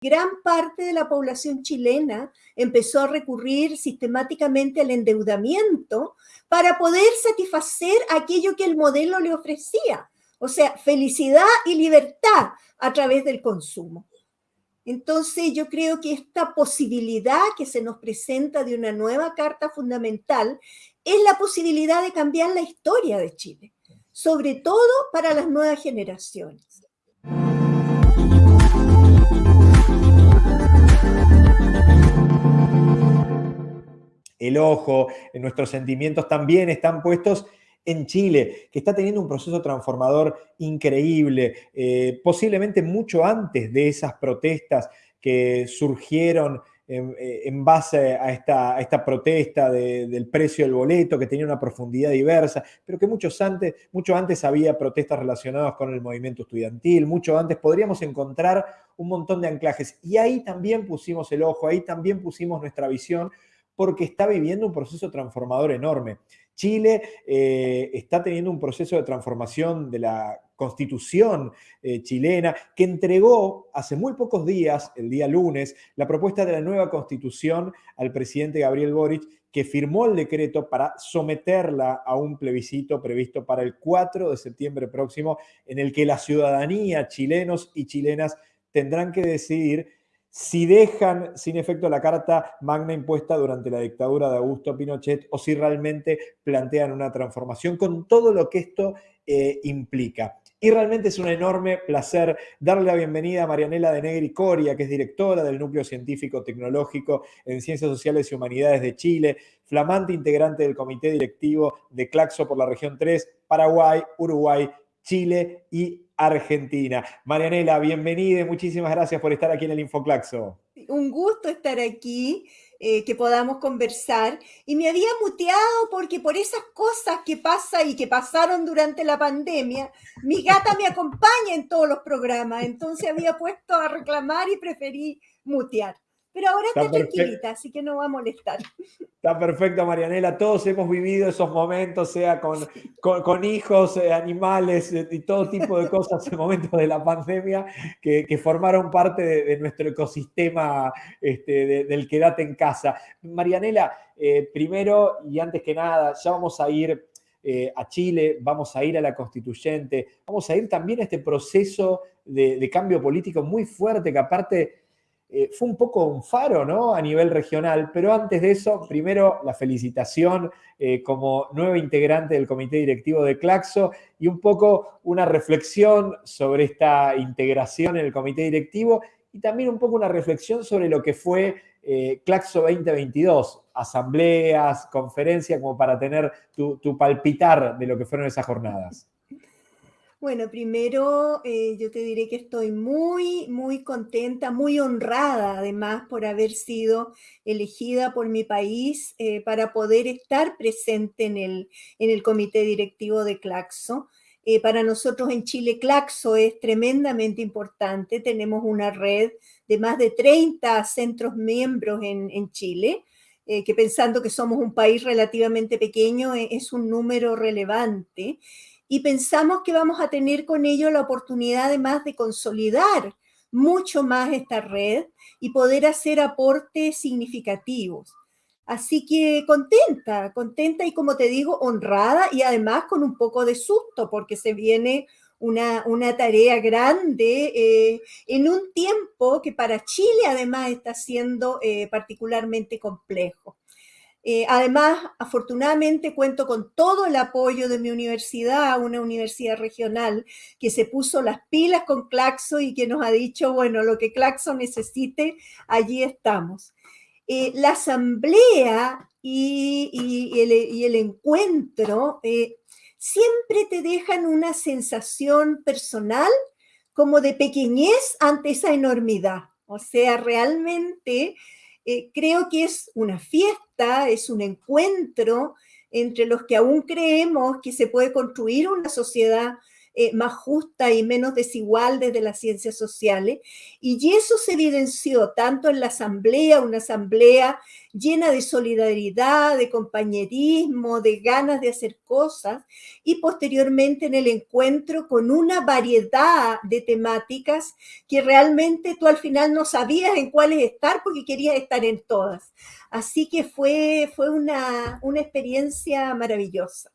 gran parte de la población chilena empezó a recurrir sistemáticamente al endeudamiento para poder satisfacer aquello que el modelo le ofrecía, o sea, felicidad y libertad a través del consumo. Entonces yo creo que esta posibilidad que se nos presenta de una nueva carta fundamental es la posibilidad de cambiar la historia de Chile, sobre todo para las nuevas generaciones. El ojo, nuestros sentimientos también están puestos en Chile, que está teniendo un proceso transformador increíble, eh, posiblemente mucho antes de esas protestas que surgieron en, eh, base a esta, esta protesta del precio del boleto, que tenía una profundidad diversa, pero que muchos antes, mucho antes había protestas relacionadas con el movimiento estudiantil, mucho antes podríamos encontrar un montón de anclajes. Y ahí también pusimos el ojo, ahí también pusimos nuestra visión, porque está viviendo un proceso transformador enorme. Chile eh, está teniendo un proceso de transformación de la constitución eh, chilena que entregó hace muy pocos días, el día lunes, la propuesta de la nueva constitución al presidente Gabriel Boric, que firmó el decreto para someterla a un plebiscito previsto para el 4 de septiembre próximo, en el que la ciudadanía, chilenos y chilenas, tendrán que decidir si dejan sin efecto la carta magna impuesta durante la dictadura de Augusto Pinochet o si realmente plantean una transformación con todo lo que esto eh, implica. Y realmente es un enorme placer darle la bienvenida a Marianela de Negri Coria, que es directora del Núcleo Científico Tecnológico en Ciencias Sociales y Humanidades de Chile, flamante integrante del Comité Directivo de Claxo por la región 3, Paraguay, Uruguay, Chile y Argentina. Marianela, bienvenida muchísimas gracias por estar aquí en el Infoclaxo. Un gusto estar aquí, eh, que podamos conversar. Y me había muteado porque por esas cosas que pasan y que pasaron durante la pandemia, mi gata me acompaña en todos los programas, entonces había puesto a reclamar y preferí mutear. Pero ahora está, tranquilita, así que no va a molestar. Está perfecto, Marianela. Todos hemos vivido esos momentos, sea con, con, hijos, eh, animales eh, y todo tipo de cosas en momentos de la pandemia que, formaron parte de, nuestro ecosistema este, del quedate en casa. Marianela, eh, primero y antes que nada, ya vamos a ir a Chile, vamos a ir a la constituyente, vamos a ir también a este proceso de, de cambio político muy fuerte que aparte eh, fue un poco un faro ¿no? a nivel regional, pero antes de eso, primero la felicitación eh, como nueva integrante del comité directivo de Claxo y un poco una reflexión sobre esta integración en el comité directivo y también un poco una reflexión sobre lo que fue eh, Claxo 2022, asambleas, conferencias, como para tener tu palpitar de lo que fueron esas jornadas. Bueno, primero eh, yo te diré que estoy muy, muy contenta, muy honrada además por haber sido elegida por mi país eh, para poder estar presente en el, en el comité directivo de Claxo. Eh, para nosotros en Chile, Claxo es tremendamente importante. Tenemos una red de más de 30 centros miembros en, en Chile, que pensando que somos un país relativamente pequeño, es un número relevante y pensamos que vamos a tener con ello la oportunidad además de consolidar mucho más esta red y poder hacer aportes significativos. Así que contenta, contenta y como te digo, honrada y además con un poco de susto porque se viene una, tarea grande eh, en un tiempo que para Chile además está siendo eh, particularmente complejo. Eh, además, afortunadamente cuento con todo el apoyo de mi universidad, una universidad regional que se puso las pilas con Claxo y que nos ha dicho, bueno, lo que Claxo necesite, allí estamos. Eh, la asamblea y, el, encuentro eh, siempre te dejan una sensación personal como de pequeñez ante esa enormidad. O sea, realmente eh, creo que es una fiesta, es un encuentro entre los que aún creemos que se puede construir una sociedad eh, más justa y menos desigual desde las ciencias sociales. Y eso se evidenció tanto en la asamblea, una asamblea llena de solidaridad, de compañerismo, de ganas de hacer cosas, y posteriormente en el encuentro con una variedad de temáticas que realmente tú al final no sabías en cuáles estar porque querías estar en todas. Así que fue, fue una, una experiencia maravillosa.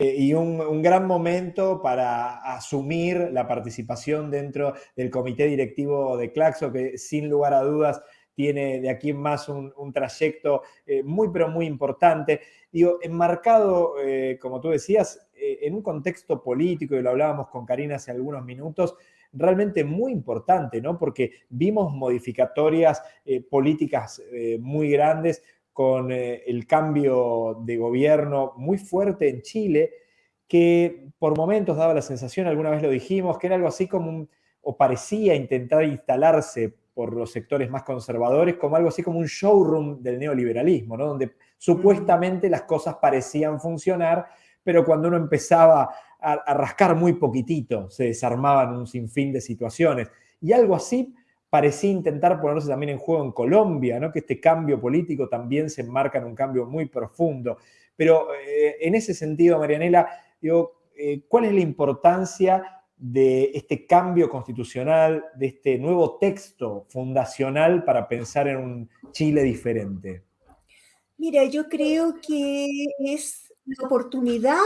Eh, y un, gran momento para asumir la participación dentro del comité directivo de Claxo, que sin lugar a dudas tiene de aquí en más un, trayecto eh, muy, pero muy importante. Digo, enmarcado, eh, como tú decías, en un contexto político, y lo hablábamos con Karina hace algunos minutos, realmente muy importante, ¿no? Porque vimos modificatorias políticas muy grandes, con eh, el cambio de gobierno muy fuerte en Chile, que por momentos daba la sensación, alguna vez lo dijimos, que era algo así como, o parecía intentar instalarse por los sectores más conservadores, como algo así como un showroom del neoliberalismo, ¿no? donde supuestamente las cosas parecían funcionar, pero cuando uno empezaba a, a rascar muy poquitito, se desarmaban un sinfín de situaciones. Y algo así parecía intentar ponerse también en juego en Colombia, ¿no? que este cambio político también se enmarca en un cambio muy profundo. Pero eh, en ese sentido, Marianela, digo, eh, ¿cuál es la importancia de este cambio constitucional, de este nuevo texto fundacional para pensar en un Chile diferente? Mira, yo creo que es la oportunidad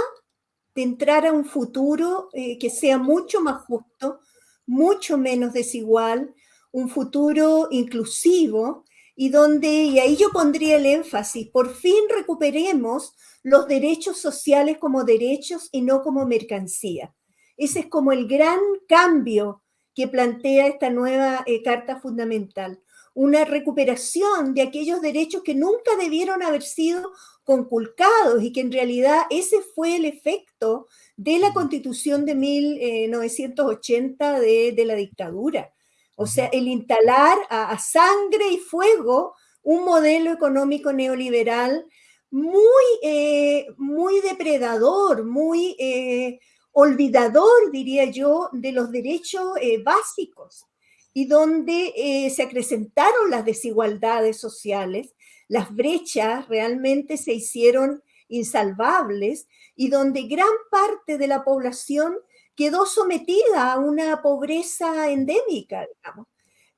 de entrar a un futuro eh, que sea mucho más justo, mucho menos desigual, un futuro inclusivo y donde, y ahí yo pondría el énfasis, por fin recuperemos los derechos sociales como derechos y no como mercancía. Ese es como el gran cambio que plantea esta nueva eh, Carta Fundamental. Una recuperación de aquellos derechos que nunca debieron haber sido conculcados y que en realidad ese fue el efecto de la Constitución de 1980 eh, de, de la dictadura o sea, el instalar a, sangre y fuego un modelo económico neoliberal muy, eh, muy depredador, muy eh, olvidador, diría yo, de los derechos eh, básicos y donde se acrecentaron las desigualdades sociales, las brechas realmente se hicieron insalvables y donde gran parte de la población quedó sometida a una pobreza endémica, digamos.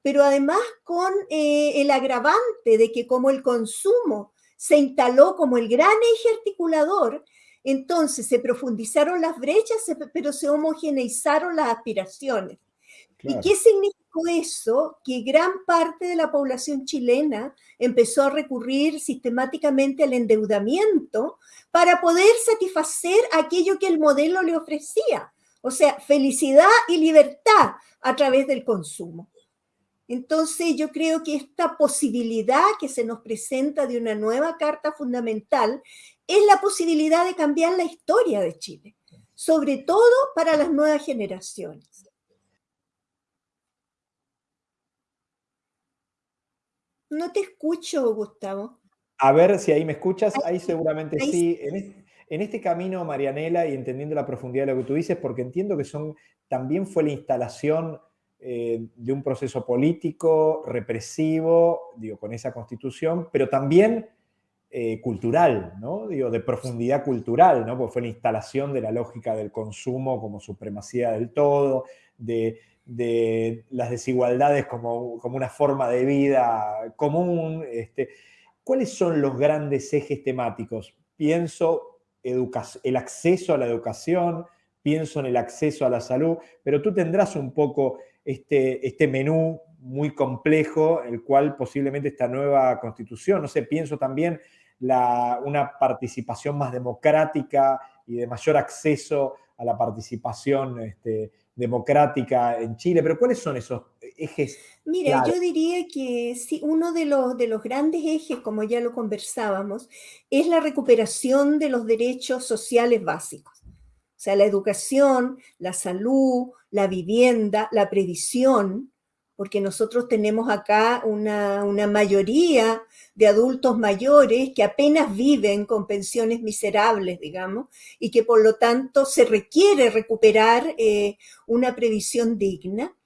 Pero además con eh, el agravante de que como el consumo se instaló como el gran eje articulador, entonces se profundizaron las brechas, pero se homogeneizaron las aspiraciones. ¿Y qué significó eso? Que gran parte de la población chilena empezó a recurrir sistemáticamente al endeudamiento para poder satisfacer aquello que el modelo le ofrecía. O sea, felicidad y libertad a través del consumo. Entonces yo creo que esta posibilidad que se nos presenta de una nueva carta fundamental es la posibilidad de cambiar la historia de Chile, sobre todo para las nuevas generaciones. No te escucho, Gustavo. A ver si ahí me escuchas. Ahí seguramente sí. En este camino, Marianela, y entendiendo la profundidad de lo que tú dices, porque entiendo que son, también fue la instalación eh, de un proceso político, represivo, digo, con esa constitución, pero también eh, cultural, ¿no? Digo, de profundidad cultural, ¿no? Porque fue la instalación de la lógica del consumo como supremacía del todo, de, las desigualdades como, como, una forma de vida común. Este, ¿Cuáles son los grandes ejes temáticos? Pienso el acceso a la educación, pienso en el acceso a la salud, pero tú tendrás un poco este, este menú muy complejo, el cual posiblemente esta nueva constitución, no sé, pienso también la, una participación más democrática y de mayor acceso a la participación este, democrática en Chile, pero ¿cuáles son esos ejes? Mira, yo diría que sí, uno de los, de los grandes ejes, como ya lo conversábamos, es la recuperación de los derechos sociales básicos. O sea, la educación, la salud, la vivienda, la previsión, porque nosotros tenemos acá una, mayoría de adultos mayores que apenas viven con pensiones miserables, digamos, y que por lo tanto se requiere recuperar eh, una previsión digna.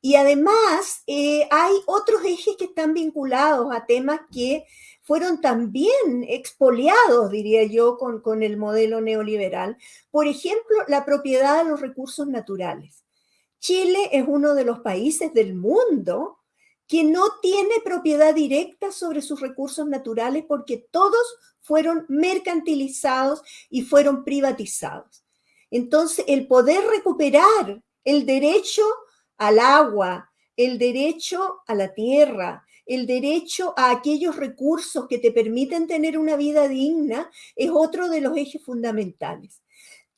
Y además eh, hay otros ejes que están vinculados a temas que fueron también expoliados, diría yo, con, con el modelo neoliberal. Por ejemplo, la propiedad de los recursos naturales. Chile es uno de los países del mundo que no tiene propiedad directa sobre sus recursos naturales porque todos fueron mercantilizados y fueron privatizados. Entonces, el poder recuperar el derecho al agua, el derecho a la tierra, el derecho a aquellos recursos que te permiten tener una vida digna es otro de los ejes fundamentales.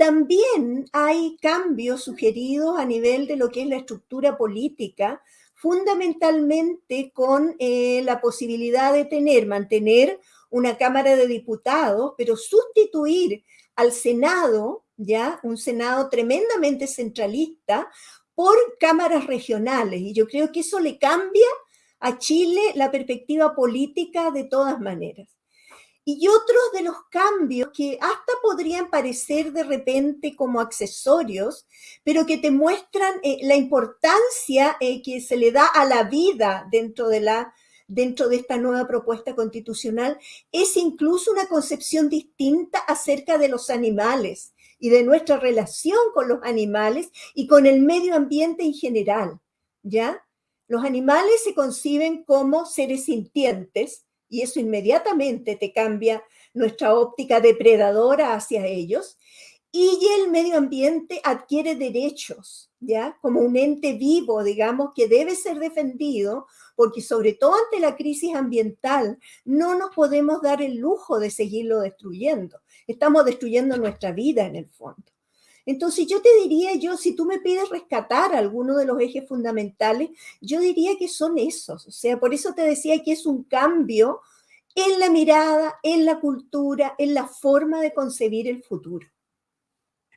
También hay cambios sugeridos a nivel de lo que es la estructura política, fundamentalmente con eh, la posibilidad de tener, mantener una Cámara de Diputados, pero sustituir al Senado, ya un Senado tremendamente centralista, por cámaras regionales. Y yo creo que eso le cambia a Chile la perspectiva política de todas maneras y otros de los cambios que hasta podrían parecer de repente como accesorios, pero que te muestran eh, la importancia eh, que se le da a la vida dentro de, la, dentro de esta nueva propuesta constitucional, es incluso una concepción distinta acerca de los animales y de nuestra relación con los animales y con el medio ambiente en general, ¿ya? Los animales se conciben como seres sintientes, y eso inmediatamente te cambia nuestra óptica depredadora hacia ellos. Y el medio ambiente adquiere derechos, ¿ya? Como un ente vivo, digamos, que debe ser defendido, porque sobre todo ante la crisis ambiental no nos podemos dar el lujo de seguirlo destruyendo. Estamos destruyendo nuestra vida en el fondo. Entonces yo te diría, yo, si tú me pides rescatar alguno de los ejes fundamentales, yo diría que son esos. O sea, por eso te decía que es un cambio en la mirada, en la cultura, en la forma de concebir el futuro.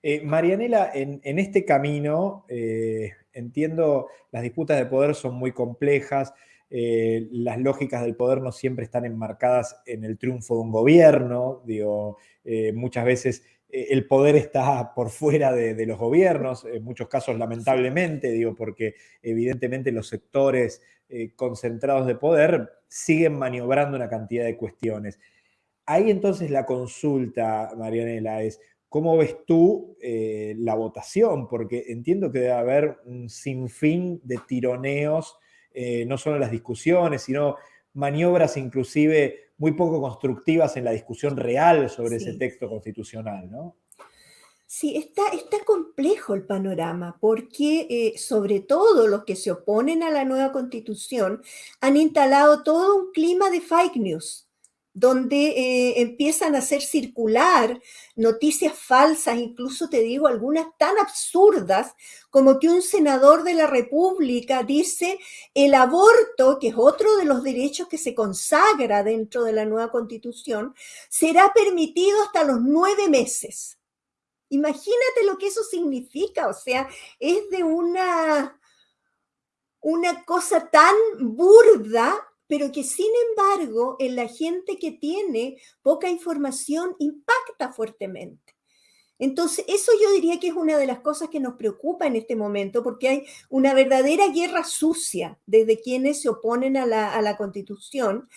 Eh, Marianela, en, este camino, eh, entiendo, las disputas de poder son muy complejas, eh, las lógicas del poder no siempre están enmarcadas en el triunfo de un gobierno, digo, muchas veces eh, el poder está por fuera de, los gobiernos, en muchos casos lamentablemente, digo, porque evidentemente los sectores eh, concentrados de poder siguen maniobrando una cantidad de cuestiones. Ahí entonces la consulta, Marianela, es cómo ves tú eh, la votación, porque entiendo que debe haber un sinfín de tironeos, no solo en las discusiones, sino maniobras inclusive muy poco constructivas en la discusión real sobre ese texto constitucional, ¿no? Sí, está, está complejo el panorama porque eh, sobre todo los que se oponen a la nueva constitución han instalado todo un clima de fake news donde eh, empiezan a hacer circular noticias falsas, incluso te digo algunas tan absurdas como que un senador de la República dice el aborto, que es otro de los derechos que se consagra dentro de la nueva constitución, será permitido hasta los nueve meses. Imagínate lo que eso significa, o sea, es de una, una cosa tan burda pero que sin embargo en la gente que tiene poca información impacta fuertemente. Entonces, eso yo diría que es una de las cosas que nos preocupa en este momento, porque hay una verdadera guerra sucia desde quienes se oponen a la, constitución,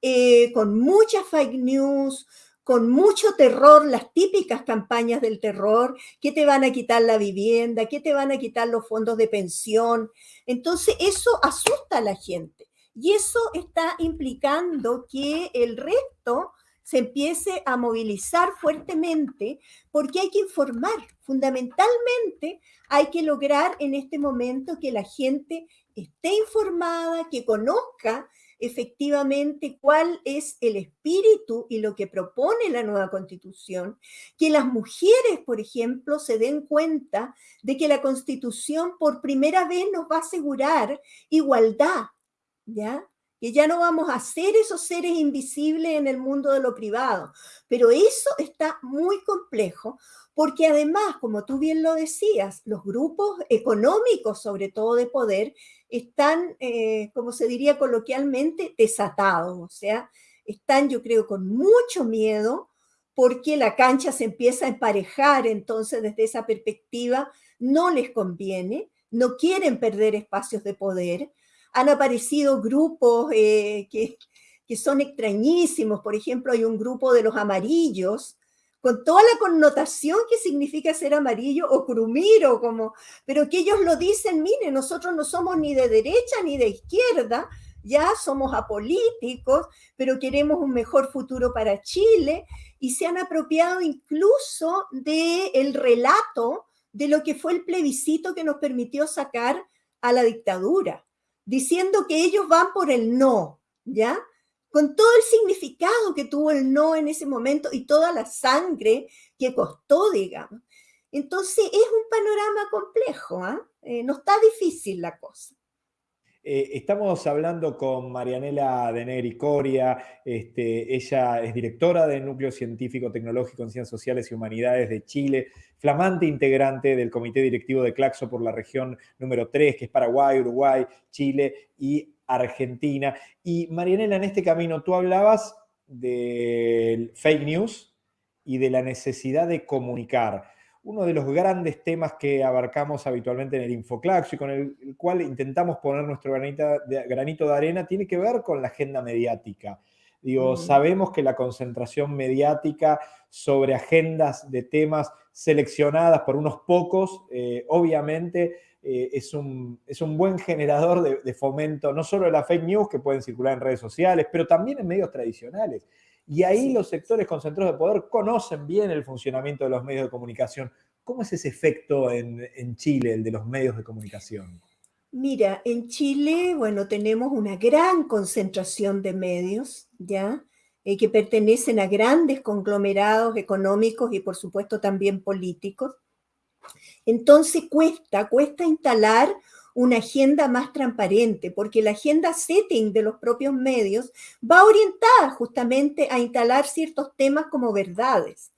eh, con muchas fake news, con mucho terror, las típicas campañas del terror, que te van a quitar la vivienda, que te van a quitar los fondos de pensión. Entonces, eso asusta a la gente. Y eso está implicando que el resto se empiece a movilizar fuertemente porque hay que informar. Fundamentalmente hay que lograr en este momento que la gente esté informada, que conozca efectivamente cuál es el espíritu y lo que propone la nueva constitución, que las mujeres, por ejemplo, se den cuenta de que la constitución por primera vez nos va a asegurar igualdad, ¿ya? Que ya no vamos a ser esos seres invisibles en el mundo de lo privado. Pero eso está muy complejo porque además, como tú bien lo decías, los grupos económicos, sobre todo de poder, están, eh, como se diría coloquialmente, desatados, o sea, están yo creo con mucho miedo porque la cancha se empieza a emparejar, entonces desde esa perspectiva no les conviene, no quieren perder espacios de poder. Han aparecido grupos eh, que, que son extrañísimos, por ejemplo, hay un grupo de los amarillos, con toda la connotación que significa ser amarillo o crumiro, como, pero que ellos lo dicen, mire, nosotros no somos ni de derecha ni de izquierda, ya somos apolíticos, pero queremos un mejor futuro para Chile y se han apropiado incluso del el relato de lo que fue el plebiscito que nos permitió sacar a la dictadura, diciendo que ellos van por el no, ¿ya? con todo el significado que tuvo el no en ese momento y toda la sangre que costó, digamos. Entonces es un panorama complejo, ¿ah? eh, no está difícil la cosa. Eh, estamos hablando con Marianela Denegri Coria, este, ella es directora del Núcleo Científico Tecnológico en Ciencias Sociales y Humanidades de Chile, flamante integrante del Comité Directivo de Claxo por la región número 3, que es Paraguay, Uruguay, Chile y Argentina. Y Marianela, en este camino tú hablabas del fake news y de la necesidad de comunicar. Uno de los grandes temas que abarcamos habitualmente en el Infoclax y con el, cual intentamos poner nuestro granito de, granito de arena tiene que ver con la agenda mediática. Digo, sabemos que la concentración mediática sobre agendas de temas seleccionadas por unos pocos, eh, obviamente eh, es, un, es, un, buen generador de, fomento, no solo de la fake news que pueden circular en redes sociales, pero también en medios tradicionales. Y ahí los sectores concentrados de poder conocen bien el funcionamiento de los medios de comunicación. ¿Cómo es ese efecto en, en Chile, el de los medios de comunicación? Mira, en Chile, bueno, tenemos una gran concentración de medios, ¿ya? Eh, que pertenecen a grandes conglomerados económicos y por supuesto también políticos. Entonces cuesta, cuesta instalar una agenda más transparente, porque la agenda setting de los propios medios va orientada justamente a instalar ciertos temas como verdades.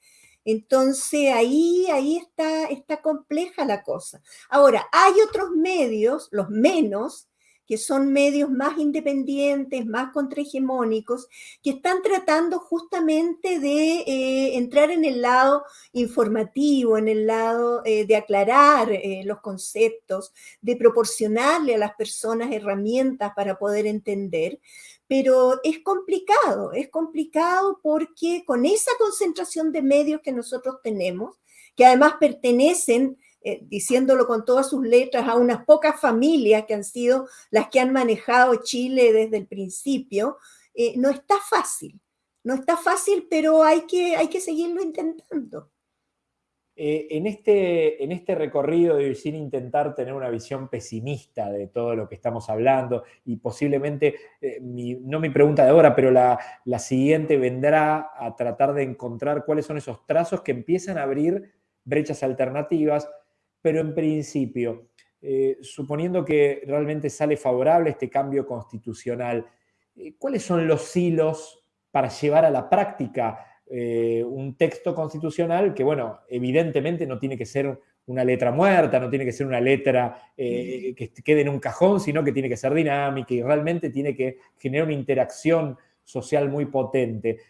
Entonces ahí, ahí está, está compleja la cosa. Ahora, hay otros medios, los menos, que son medios más independientes, más contrahegemónicos, que están tratando justamente de eh, entrar en el lado informativo, en el lado eh, de aclarar eh, los conceptos, de proporcionarle a las personas herramientas para poder entender. Pero es complicado, es complicado porque con esa concentración de medios que nosotros tenemos, que además pertenecen eh, diciéndolo con todas sus letras, a unas pocas familias que han sido las que han manejado Chile desde el principio, eh, no está fácil. No está fácil, pero hay que, hay que seguirlo intentando. Eh, en, este, en este recorrido, y sin intentar tener una visión pesimista de todo lo que estamos hablando, y posiblemente, no mi pregunta de ahora, pero la, la siguiente vendrá a tratar de encontrar cuáles son esos trazos que empiezan a abrir brechas alternativas, pero en principio, eh, suponiendo que realmente sale favorable este cambio constitucional, eh, ¿cuáles son los hilos para llevar a la práctica eh, un texto constitucional que, bueno, evidentemente no tiene que ser una letra muerta, no tiene que ser una letra que quede en un cajón, sino que tiene que ser dinámica y realmente tiene que generar una interacción social muy potente.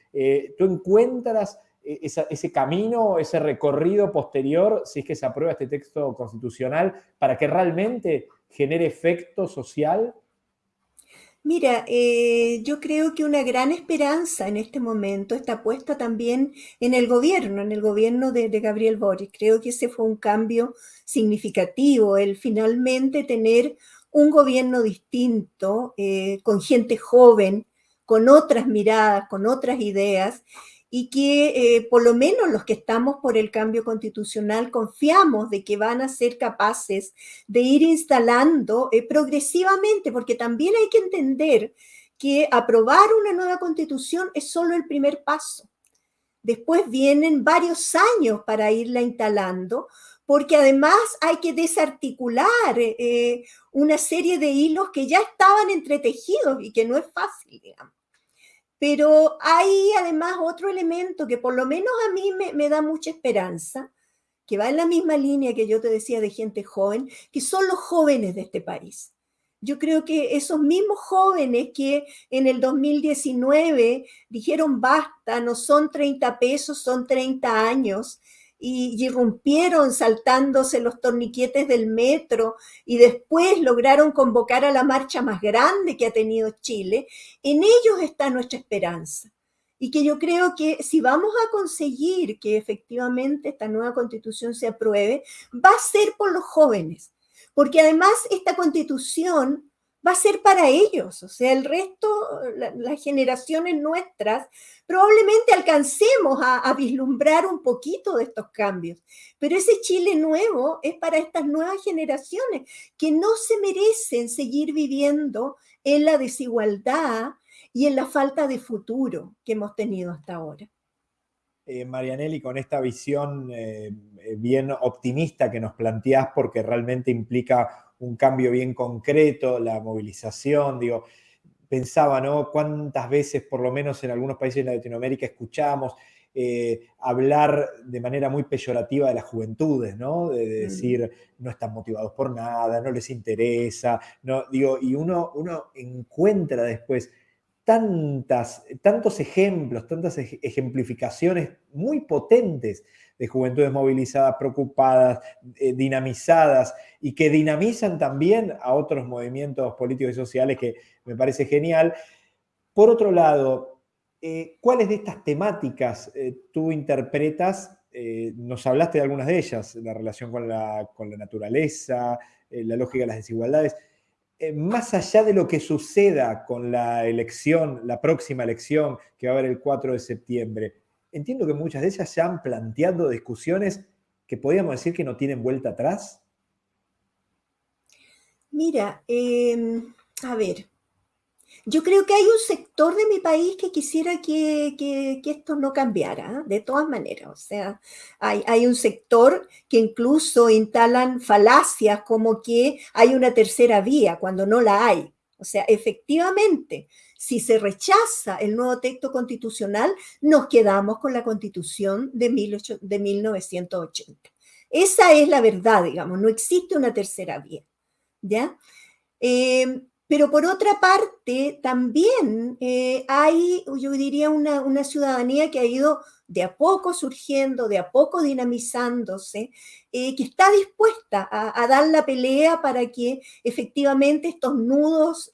¿Tú encuentras e-, ese camino, ese recorrido posterior, si es que se aprueba este texto constitucional, para que realmente genere efecto social? Mira, eh, yo creo que una gran esperanza en este momento está puesta también en el gobierno, en el gobierno de, Gabriel Boric. Creo que ese fue un cambio significativo, el finalmente tener un gobierno distinto, eh, con gente joven, con otras miradas, con otras ideas, y que eh, por lo menos los que estamos por el cambio constitucional confiamos de que van a ser capaces de ir instalando eh, progresivamente, porque también hay que entender que aprobar una nueva constitución es solo el primer paso. Después vienen varios años para irla instalando, porque además hay que desarticular eh, una serie de hilos que ya estaban entretejidos y que no es fácil, digamos. Pero hay además otro elemento que por lo menos a mí me, da mucha esperanza, que va en la misma línea que yo te decía de gente joven, que son los jóvenes de este país. yo creo que esos mismos jóvenes que en el 2019 dijeron basta, no son 30 pesos, son 30 años, y, irrumpieron saltándose los torniquetes del metro y después lograron convocar a la marcha más grande que ha tenido Chile, en ellos está nuestra esperanza. Y que yo creo que si vamos a conseguir que efectivamente esta nueva constitución se apruebe, va a ser por los jóvenes, porque además esta constitución va a ser para ellos, o sea, el resto, las generaciones nuestras, probablemente alcancemos a, vislumbrar un poquito de estos cambios, pero ese Chile nuevo es para estas nuevas generaciones que no se merecen seguir viviendo en la desigualdad y en la falta de futuro que hemos tenido hasta ahora. Eh, Marianelli, con esta visión eh, bien optimista que nos planteás, porque realmente implica un cambio bien concreto, la movilización, digo, pensaba, ¿no? Cuántas veces, por lo menos en algunos países de Latinoamérica, escuchamos eh, hablar de manera muy peyorativa de las juventudes, ¿no? De, decir, no están motivados por nada, no les interesa, no, digo, y uno, uno encuentra después tantas, tantos ejemplos, tantas ejemplificaciones muy potentes de juventudes movilizadas, preocupadas, eh, dinamizadas y que dinamizan también a otros movimientos políticos y sociales que me parece genial. Por otro lado, eh, ¿cuáles de estas temáticas eh, tú interpretas? nos hablaste de algunas de ellas, la relación con la, con la naturaleza, la lógica de las desigualdades. Más allá de lo que suceda con la elección, la próxima elección que va a haber el 4 de septiembre, entiendo que muchas de ellas se han planteado discusiones que podríamos decir que no tienen vuelta atrás. Mira, em, a ver, yo creo que hay un sector de mi país que quisiera que, esto no cambiara, ¿eh? de todas maneras. O sea, hay, hay, un sector que incluso instalan falacias como que hay una tercera vía cuando no la hay. O sea, efectivamente, si se rechaza el nuevo texto constitucional, nos quedamos con la constitución de, 1980. Esa es la verdad, digamos, no existe una tercera vía, ¿ya? Eh, pero por otra parte, también eh, hay, yo diría, una, ciudadanía que ha ido de a poco surgiendo, de a poco dinamizándose, eh, que está dispuesta a, dar la pelea para que efectivamente estos nudos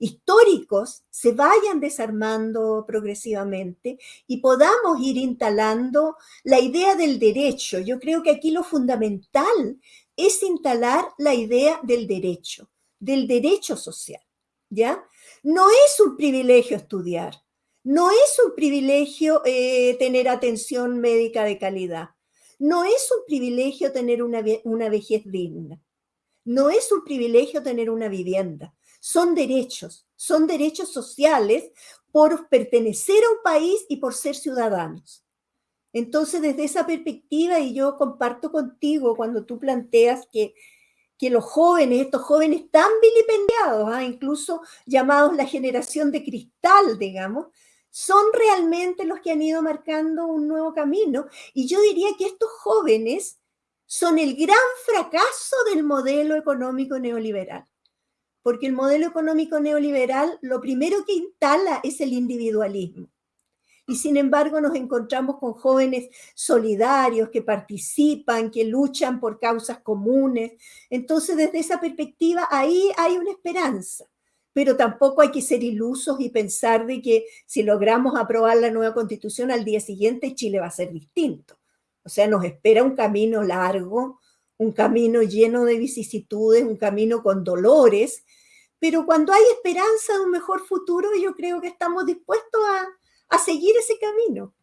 históricos se vayan desarmando progresivamente y podamos ir instalando la idea del derecho. Yo creo que aquí lo fundamental es instalar la idea del derecho, del derecho social, ¿ya? No es un privilegio estudiar, no es un privilegio eh, tener atención médica de calidad, no es un privilegio tener una, una vejez digna, no es un privilegio tener una vivienda, son derechos, son derechos sociales por pertenecer a un país y por ser ciudadanos. Entonces, desde esa perspectiva, y yo comparto contigo cuando tú planteas que, que los jóvenes, estos jóvenes tan vilipendiados, ¿ah? incluso llamados la generación de cristal, digamos, son realmente los que han ido marcando un nuevo camino. Y yo diría que estos jóvenes son el gran fracaso del modelo económico neoliberal porque el modelo económico neoliberal lo primero que instala es el individualismo. Y sin embargo nos encontramos con jóvenes solidarios que participan, que luchan por causas comunes. Entonces, desde esa perspectiva, ahí hay una esperanza. Pero tampoco hay que ser ilusos y pensar de que si logramos aprobar la nueva constitución al día siguiente, Chile va a ser distinto. O sea, nos espera un camino largo, un camino lleno de vicisitudes, un camino con dolores, pero cuando hay esperanza de un mejor futuro, yo creo que estamos dispuestos a, seguir ese camino.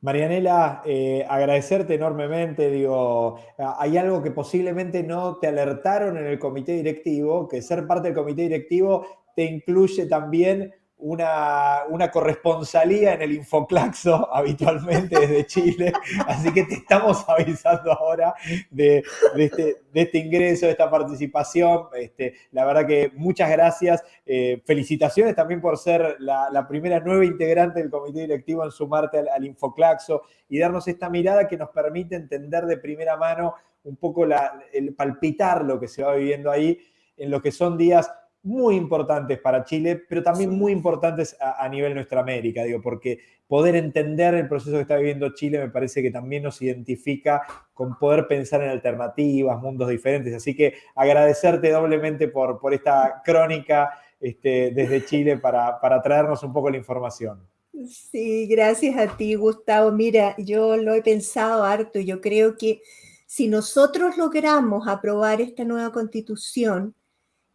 Marianela, eh, agradecerte enormemente. Digo, hay algo que posiblemente no te alertaron en el comité directivo, que ser parte del comité directivo te incluye también una, una, corresponsalía en el Infoclaxo habitualmente desde Chile, así que te estamos avisando ahora de, este, este, ingreso, de esta participación. Este, la verdad que muchas gracias. Eh, felicitaciones también por ser la, primera nueva integrante del comité directivo en sumarte al, Infoclaxo y darnos esta mirada que nos permite entender de primera mano un poco el palpitar lo que se va viviendo ahí en lo que son días muy importantes para Chile, pero también muy importantes a, a, nivel nuestra América, digo, porque poder entender el proceso que está viviendo Chile me parece que también nos identifica con poder pensar en alternativas, mundos diferentes. Así que agradecerte doblemente por, por esta crónica este, desde Chile para, para traernos un poco la información. Sí, gracias a ti, Gustavo. Mira, yo lo he pensado harto. Yo creo que si nosotros logramos aprobar esta nueva constitución,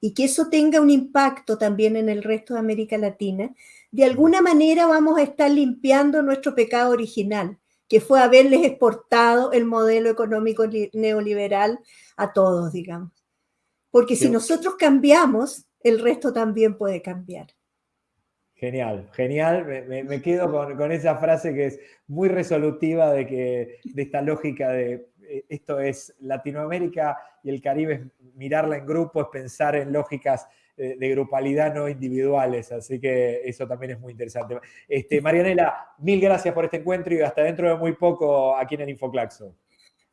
y que eso tenga un impacto también en el resto de América Latina, de alguna manera vamos a estar limpiando nuestro pecado original, que fue haberles exportado el modelo económico neoliberal a todos, digamos. Porque si nosotros cambiamos, el resto también puede cambiar. Genial, genial. Me, me quedo con, con, esa frase que es muy resolutiva de, que, de esta lógica de esto es Latinoamérica y el Caribe, es mirarla en grupo, es pensar en lógicas eh, de grupalidad, no individuales. Así que eso también es muy interesante. Este, Marianela, mil gracias por este encuentro y hasta dentro de muy poco aquí en el Infoclaxo.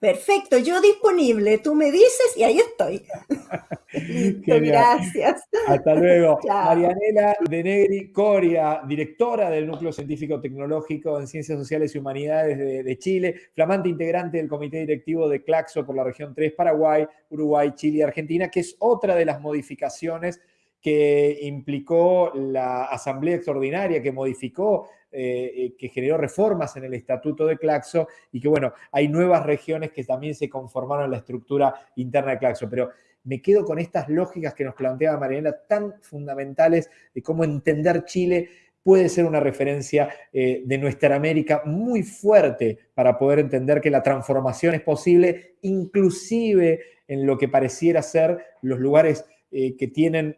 Perfecto, yo disponible, tú me dices y ahí estoy. Listo, gracias. Hasta luego. Marianela de Negri Coria, directora del Núcleo Científico Tecnológico en Ciencias Sociales y Humanidades de, de, Chile, flamante integrante del Comité Directivo de Claxo por la región 3, Paraguay, Uruguay, Chile y Argentina, que es otra de las modificaciones que implicó la Asamblea Extraordinaria, que modificó, eh, eh, que generó reformas en el Estatuto de Claxo y que, bueno, hay nuevas regiones que también se conformaron en la estructura interna de Claxo. Pero me quedo con estas lógicas que nos planteaba Mariana, tan fundamentales de cómo entender Chile puede ser una referencia eh, de nuestra América muy fuerte para poder entender que la transformación es posible, inclusive en lo que pareciera ser los lugares que tienen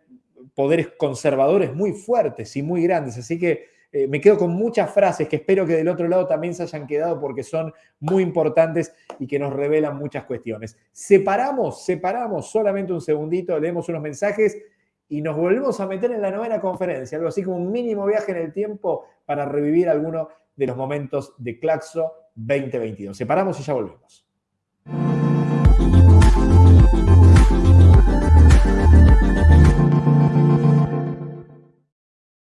poderes conservadores muy fuertes y muy grandes. Así que eh, me quedo con muchas frases que espero que del otro lado también se hayan quedado porque son muy importantes y que nos revelan muchas cuestiones. Separamos, separamos solamente un segundito, leemos unos mensajes y nos volvemos a meter en la novena conferencia, algo así como un mínimo viaje en el tiempo para revivir alguno de los momentos de Claxo 2022. Separamos y ya volvemos.